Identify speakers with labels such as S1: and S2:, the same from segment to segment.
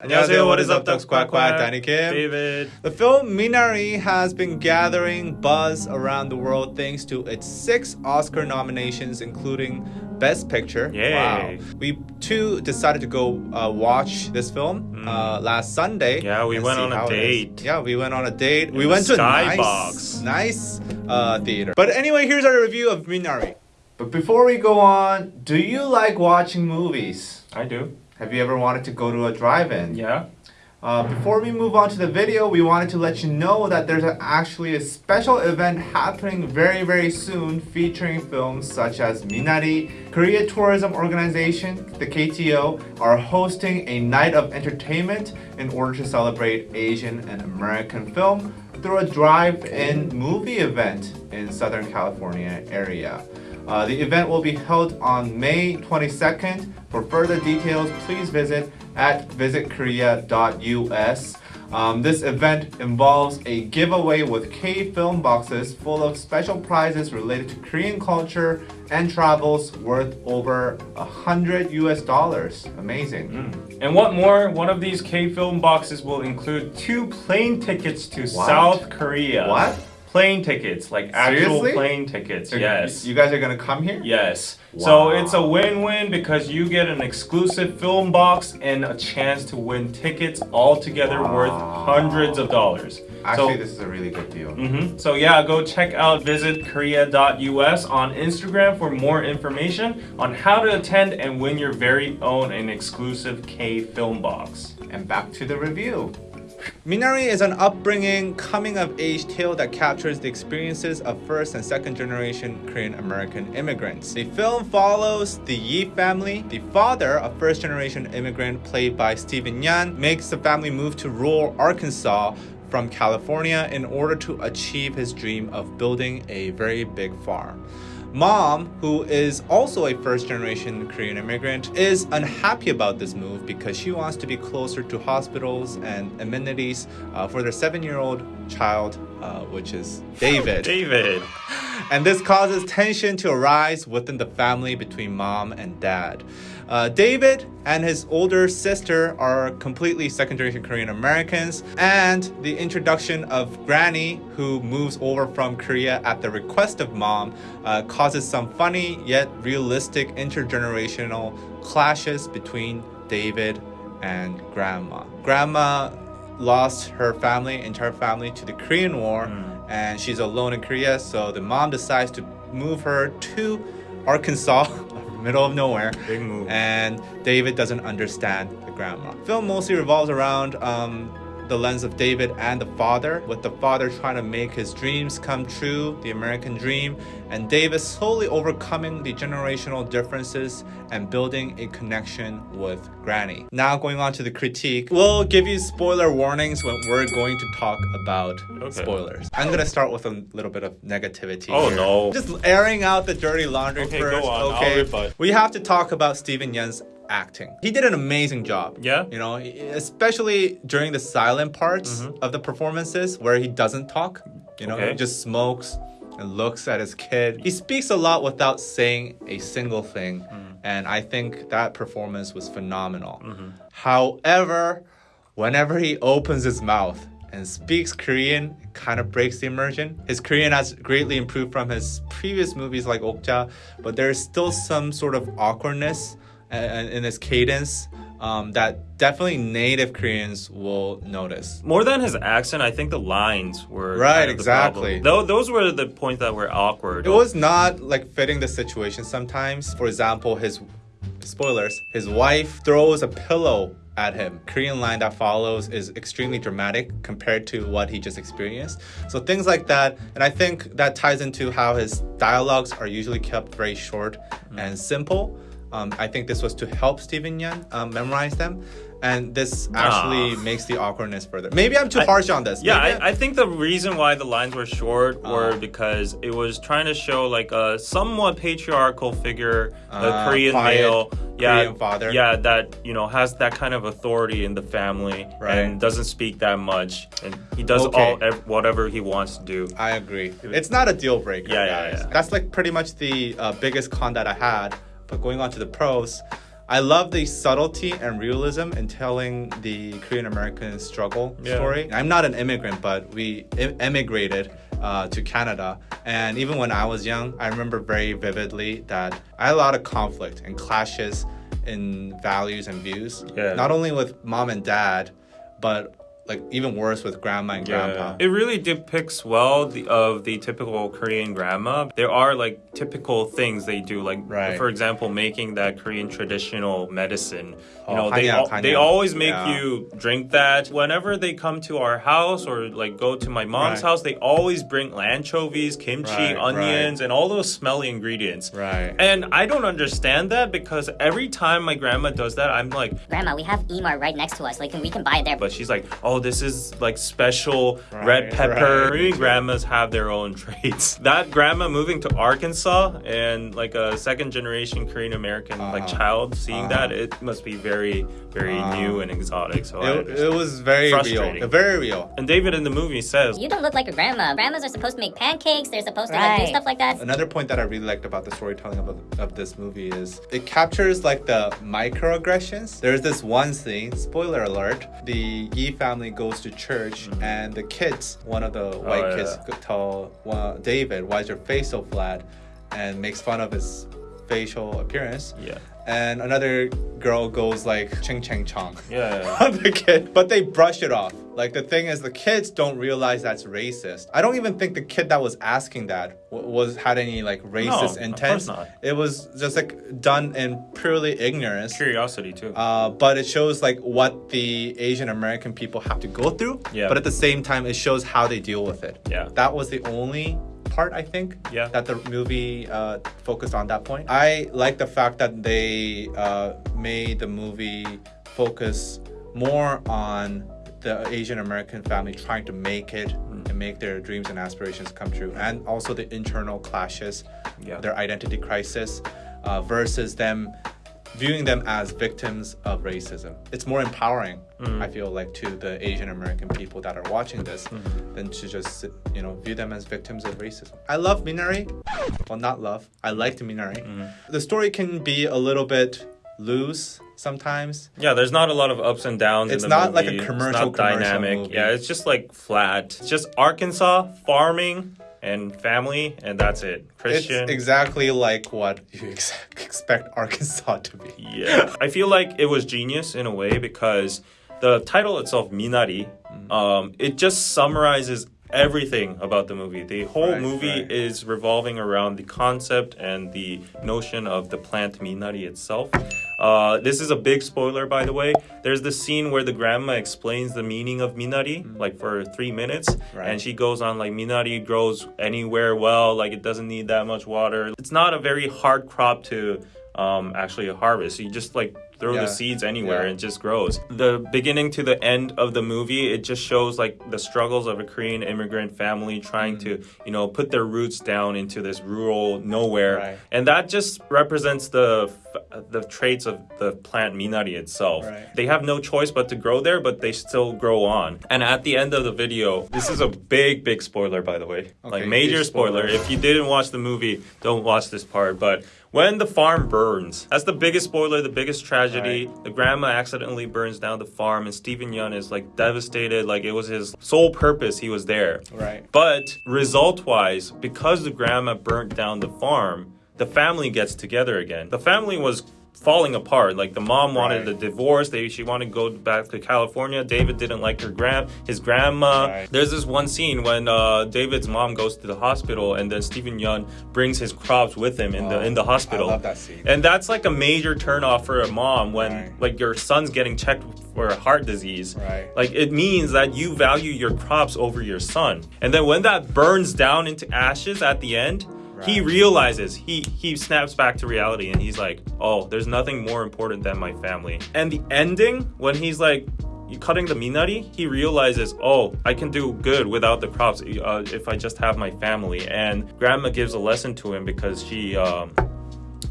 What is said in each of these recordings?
S1: 안녕하세요. What is up, Ducks Quack Quack? Danny Kim.
S2: David.
S1: The film Minari has been gathering buzz around the world thanks to its six Oscar nominations, including Best Picture.
S2: Yay.
S1: Wow. We too decided to go uh, watch this film uh, last Sunday.
S2: Yeah, we
S1: and
S2: went
S1: see
S2: on a
S1: how it is.
S2: date.
S1: Yeah, we went on a date. we
S2: the
S1: went to a
S2: Skybox.
S1: nice, nice uh, theater. But anyway, here's our review of Minari. But before we go on, do you like watching movies?
S2: I do.
S1: Have you ever wanted to go to a drive-in?
S2: Yeah.
S1: Uh, before we move on to the video, we wanted to let you know that there's a, actually a special event happening very, very soon featuring films such as Minari. Korea Tourism Organization, the KTO, are hosting a night of entertainment in order to celebrate Asian and American film through a drive-in movie event in Southern California area. Uh, the event will be held on May 22nd. For further details, please visit at visitkorea.us. Um, this event involves a giveaway with K film boxes full of special prizes related to Korean culture and travels worth over a hundred US dollars. Amazing.
S2: And what more? One of these K film boxes will include two plane tickets to
S1: What?
S2: South Korea.
S1: What?
S2: Plane tickets, like actual
S1: Seriously?
S2: plane tickets.
S1: So
S2: yes.
S1: You guys are gonna come here?
S2: Yes.
S1: Wow.
S2: So it's a win-win because you get an exclusive film box and a chance to win tickets all together worth hundreds of dollars.
S1: Actually,
S2: so,
S1: this is a really good deal.
S2: hmm So yeah, go check out visitkorea.us on Instagram for more information on how to attend and win your very own and exclusive K film box.
S1: And back to the review. Minari is an upbringing, coming of age tale that captures the experiences of first and second generation Korean American immigrants. The film follows the Yi family. The father, a first generation immigrant played by Steven Yeun, makes the family move to rural Arkansas from California in order to achieve his dream of building a very big farm. Mom, who is also a first generation Korean immigrant, is unhappy about this move because she wants to be closer to hospitals and amenities uh, for their seven year old child, uh, which is David.
S2: David.
S1: And this causes tension to arise within the family between mom and dad. Uh, David and his older sister are completely second generation Korean Americans, and the introduction of Granny, who moves over from Korea at the request of mom, uh, causes some funny yet realistic intergenerational clashes between David and Grandma. Grandma lost her family, entire family, to the Korean War, and she's alone in Korea. So the mom decides to move her to Arkansas, middle of nowhere.
S2: Big move.
S1: And David doesn't understand the grandma. Film mostly revolves around um, the lens of David and the father, with the father trying to make his dreams come true, the American dream, and David slowly overcoming the generational differences and building a connection with Granny. Now going on to the critique, we'll give you spoiler warnings when we're going to talk about
S2: Okay.
S1: spoilers. I'm gonna start with a little bit of negativity.
S2: Oh,
S1: here.
S2: no.
S1: Just airing out the dirty laundry
S2: Okay,
S1: first.
S2: go on. I'll
S1: Okay,
S2: rebut.
S1: we have to talk about Steven Yeun's acting. He did an amazing job.
S2: Yeah?
S1: You know, especially during the silent parts mm-hmm. of the performances where he doesn't talk. You know,
S2: Okay.
S1: he just smokes and looks at his kid. He speaks a lot without saying a single thing. Mm. And I think that performance was phenomenal. Mm-hmm. However, whenever he opens his mouth and speaks Korean, it kind of breaks the immersion. His Korean has greatly improved from his previous movies like Okja, but there's still some sort of awkwardness uh, in his cadence um, that definitely native Koreans will notice.
S2: More than his accent, I think the lines were
S1: Right,
S2: kind of
S1: exactly.
S2: Though those were the points that were awkward.
S1: It was not like fitting the situation sometimes. For example, his spoilers, his wife throws a pillow at him. Korean line that follows is extremely dramatic compared to what he just experienced. So things like that, and I think that ties into how his dialogues are usually kept very short and simple. Um, I think this was to help Steven Yeun um, memorize them. And this actually
S2: Ah.
S1: makes the awkwardness further. Maybe I'm too harsh on this.
S2: Yeah, I, I think the reason why the lines were short were
S1: Uh.
S2: because it was trying to show like a somewhat patriarchal figure, a
S1: Uh,
S2: Korean
S1: quiet
S2: male, yeah,
S1: Korean father.
S2: yeah, that you know has that kind of authority in the family
S1: Right.
S2: and doesn't speak that much, and he does
S1: Okay.
S2: all ev- whatever he wants to do.
S1: I agree. It's not a deal breaker,
S2: Yeah, yeah, yeah.
S1: That's like pretty much the uh, biggest con that I had. But going on to the pros, I love the subtlety and realism in telling the Korean American struggle
S2: Yeah.
S1: story. I'm not an immigrant, but we em- emigrated uh, to Canada. And even when I was young, I remember very vividly that I had a lot of conflict and clashes in values and views.
S2: Yeah.
S1: Not only with mom and dad, but like even worse with grandma and yeah. grandpa.
S2: It really depicts well the, of the typical Korean grandma. There are like typical things they do, like
S1: right.
S2: for example, making that Korean traditional medicine.
S1: Oh,
S2: you know, they, they always make
S1: yeah.
S2: you drink that. Whenever they come to our house or like go to my mom's
S1: right.
S2: house, they always bring anchovies, kimchi,
S1: right,
S2: onions, and all those smelly ingredients.
S1: Right.
S2: And I don't understand that because every time my grandma does that, I'm like,
S3: Grandma, we have E-Mart right next to us. Like, we can buy it there.
S2: But she's like, oh, this is like special
S1: Right,
S2: red pepper.
S1: right.
S2: Korean grandmas have their own traits. That grandma moving to Arkansas and like a second generation Korean American like
S1: Uh-huh.
S2: child seeing
S1: Uh-huh.
S2: that, it must be very, very new and exotic. So
S1: it, it was very real. Very real.
S2: and David in the movie says,
S3: you don't look like a grandma. Grandmas are supposed to make pancakes. They're supposed to like, do stuff like that.
S1: Another point that I really liked about the storytelling of, of this movie is it captures like the microaggressions. There's this one scene, spoiler alert, the Yi family goes to church and the kids, one of the white
S2: Mm-hmm. Oh,
S1: kids
S2: yeah.
S1: tell well, David, why is your face so flat? And makes fun of his facial appearance.
S2: yeah,
S1: And another girl goes like ching ching chong.
S2: yeah.
S1: on the kid, but they brush it off. Like the thing is, the kids don't realize that's racist. I don't even think the kid that was asking that was had any like racist
S2: of
S1: intent.
S2: course not.
S1: It was just like done in purely ignorance.
S2: Curiosity too.
S1: Uh, but it shows like what the Asian American people have to go through.
S2: Yeah.
S1: But at the same time, it shows how they deal with it.
S2: Yeah.
S1: That was the only part I think.
S2: Yeah.
S1: That the movie uh, focused on that point. I like the fact that they uh, made the movie focus more on the Asian American family trying to make it
S2: Mm.
S1: and make their dreams and aspirations come true, and also the internal clashes,
S2: Yeah.
S1: their identity crisis, uh, versus them viewing them as victims of racism. It's more empowering,
S2: Mm.
S1: I feel like, to the Asian American people that are watching this
S2: Mm-hmm.
S1: than to just, you know, view them as victims of racism. I love Minari. Well, not love. I liked Minari.
S2: Mm-hmm.
S1: The story can be a little bit loose sometimes.
S2: Yeah, there's not a lot of ups and downs.
S1: It's
S2: in the
S1: not like a commercial-
S2: It's not
S1: commercial
S2: dynamic.
S1: movie.
S2: Yeah, it's just like flat. It's just Arkansas farming and family, and that's it. Christian.
S1: It's exactly like what you ex- expect Arkansas to be.
S2: yeah, I feel like it was genius in a way because the title itself, Minari,
S1: Mm.
S2: um, it just summarizes everything about the movie. The whole
S1: Right,
S2: movie
S1: right.
S2: is revolving around the concept and the notion of the plant Minari itself. Uh, this is a big spoiler, by the way. There's the scene where the grandma explains the meaning of Minari, like for three minutes,
S1: Mm. Right.
S2: and she goes on like Minari grows anywhere well, like it doesn't need that much water. It's not a very hard crop to um, actually harvest. You just like throw
S1: Yeah.
S2: the seeds anywhere
S1: Yeah.
S2: and it just grows. The beginning to the end of the movie, it just shows like the struggles of a Korean immigrant family trying
S1: Mm.
S2: to, you know, put their roots down into this rural nowhere.
S1: Right.
S2: And that just represents the the traits of the plant Minari itself.
S1: Right.
S2: They have no choice but to grow there, but they still grow on. And at the end of the video, this is a big, big spoiler, by the way. like major spoiler.
S1: spoiler.
S2: If you didn't watch the movie, don't watch this part. But when the farm burns, that's the biggest spoiler, the biggest tragedy. The grandma accidentally burns down the farm, and Steven Yeun is like devastated. Like it was his sole purpose. He was there.
S1: Right.
S2: But result wise, because the grandma burnt down the farm, the family gets together again. The family was falling apart. Like the mom wanted
S1: Right.
S2: a divorce. They she wanted to go back to California. David didn't like her grand his grandma.
S1: Right.
S2: There's this one scene when uh, David's mom goes to the hospital and then Steven Yeun brings his crops with him in the
S1: Oh,
S2: in the hospital.
S1: I love that scene.
S2: And that's like a major turnoff for a mom when
S1: Right.
S2: like your son's getting checked for a heart disease.
S1: Right.
S2: Like it means that you value your crops over your son. And then when that burns down into ashes at the end, he realizes he he snaps back to reality and he's like, "Oh, there's nothing more important than my family." And the ending when he's like you cutting the minari, he realizes, oh, I can do good without the crops uh, if I just have my family. And grandma gives a lesson to him because she um,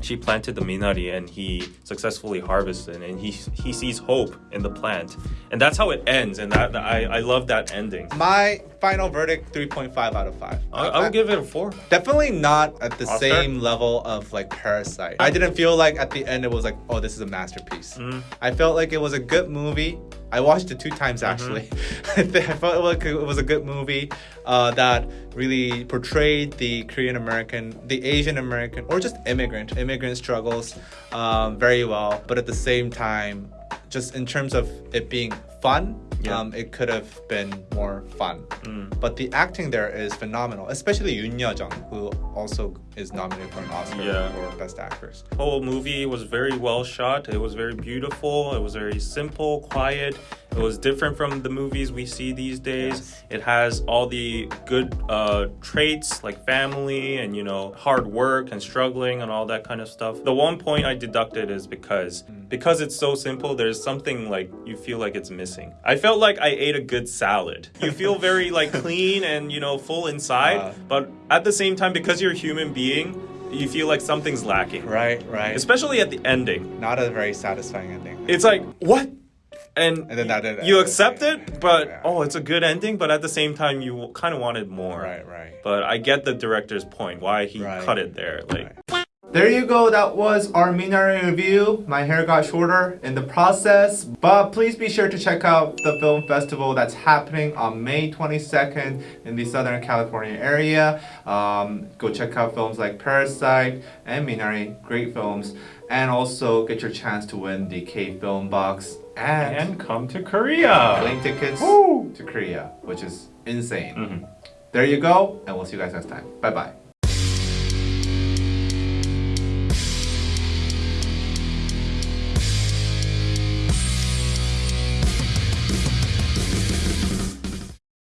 S2: she planted the minari and he successfully harvested and he he sees hope in the plant and that's how it ends and that I, I love that ending
S1: My final verdict 3.5 out of 5.
S2: I, I would give it a four.
S1: Definitely not at the
S2: Oscar?
S1: same level of like Parasite. I didn't feel like at the end it was like, oh, this is a masterpiece.
S2: Mm.
S1: I felt like it was a good movie. I watched it two times
S2: Mm-hmm.
S1: actually. I I felt like it was a good movie uh, that really portrayed the Korean American, the Asian American, or just immigrant, immigrant struggles um, very well. But at the same time, just in terms of it being fun,
S2: Yeah.
S1: um, it could have been more fun.
S2: Mm.
S1: But the acting there is phenomenal, especially Youn Yuh-jung, who also is nominated for an Oscar
S2: Yeah.
S1: for Best Actress.
S2: The whole movie was very well shot. It was very beautiful. It was very simple, quiet. It was different from the movies we see these days.
S1: Yes.
S2: It has all the good uh, traits like family and you know hard work and struggling and all that kind of stuff. The one point I deducted is because because it's so simple. There's something like you feel like it's missing. I felt like I ate a good salad. You feel very like clean and you know full inside,
S1: Uh.
S2: but at the same time because you're a human being, you feel like something's lacking
S1: Right, right.
S2: especially at the ending.
S1: not a very satisfying ending.
S2: It's like what, and,
S1: And then that did-
S2: you accept
S1: yeah,
S2: it, but
S1: yeah.
S2: oh, it's a good ending. But at the same time, you kind of wanted more.
S1: Right, right.
S2: But I get the director's point why he
S1: Right.
S2: cut it there. Like
S1: There you go. That was our Minari review. My hair got shorter in the process, but please be sure to check out the film festival that's happening on May 22nd in the Southern California area. Um, go check out films like Parasite and Minari, great films, and also get your chance to win the K Film Box and,
S4: And come to Korea.
S1: plane tickets
S4: Woo!
S1: to Korea, which is insane.
S2: mhm.
S1: There you go, and we'll see you guys next time. Bye bye.